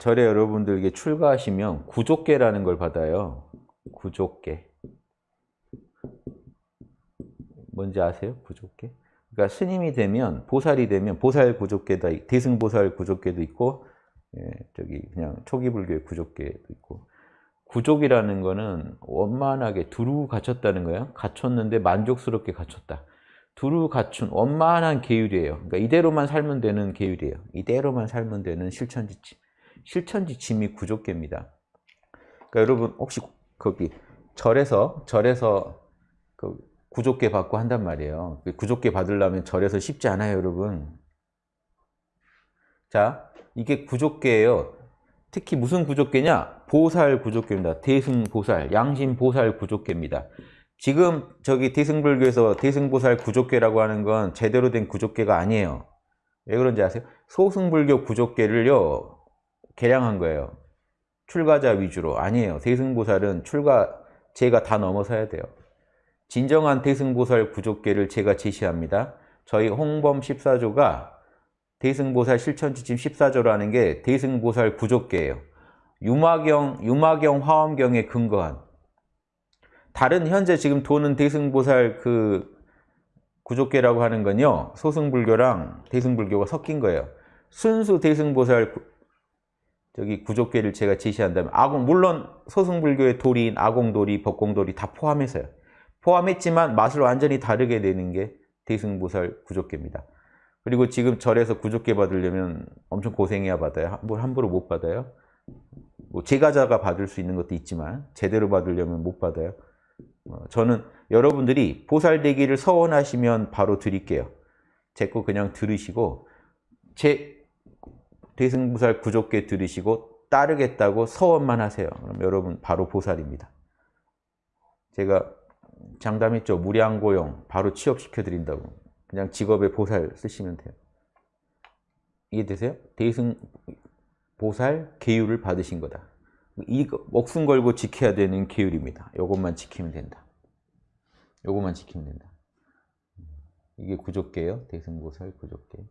절에 여러분들에게 출가하시면 구족계라는 걸 받아요. 구족계. 뭔지 아세요? 구족계? 그러니까 스님이 되면 보살이 되면 보살 구족계도 대승보살 구족계도 있고 예, 저기 그냥 초기 불교의 구족계도 있고 구족이라는 거는 원만하게 두루 갖췄다는 거예요. 갖췄는데 만족스럽게 갖췄다. 두루 갖춘 원만한 계율이에요. 그러니까 이대로만 살면 되는 계율이에요. 이대로만 살면 되는 실천지침. 실천지침이 구족계입니다. 그러니까 여러분 혹시 거기 절에서 절에서 그 구족계 받고 한단 말이에요. 그 구족계 받으려면 절에서 쉽지 않아요, 여러분. 자, 이게 구족계예요. 특히 무슨 구족계냐? 보살 구족계입니다. 대승보살, 양심보살 구족계입니다. 지금 저기 대승불교에서 대승보살 구족계라고 하는 건 제대로 된 구족계가 아니에요. 왜 그런지 아세요? 소승불교 구족계를요, 개량한 거예요. 출가자 위주로. 아니에요. 대승보살은 출가, 제가 다 넘어서야 돼요. 진정한 대승보살 구족계를 제가 제시합니다. 저희 홍범 14조가 대승보살 실천지침 14조라는 게 대승보살 구족계예요. 유마경, 유마경 화엄경에 근거한 다른 현재 지금 도는 대승보살 그 구족계라고 하는 건요. 소승불교랑 대승불교가 섞인 거예요. 순수 대승보살 구, 저기 구족계를 제가 제시한다면 아공 물론 소승불교의 도리인 아공도리, 법공도리 다 포함해서요. 포함했지만 맛을 완전히 다르게 내는 게 대승보살 구족계입니다. 그리고 지금 절에서 구족계 받으려면 엄청 고생해야 받아요. 뭘 함부로 못 받아요. 뭐 제가자가 받을 수 있는 것도 있지만 제대로 받으려면 못 받아요. 어, 저는 여러분들이 보살되기를 서원하시면 바로 드릴게요. 제 거 그냥 들으시고 제 대승보살 구족계 들으시고 따르겠다고 서원만 하세요. 그럼 여러분 바로 보살입니다. 제가 장담했죠. 무량고용 바로 취업시켜 드린다고. 그냥 직업에 보살 쓰시면 돼요. 이해되세요? 대승 보살 계율을 받으신 거다. 이 목숨 걸고 지켜야 되는 계율입니다. 이것만 지키면 된다. 이것만 지키면 된다. 이게 구족계예요. 대승보살 구족계.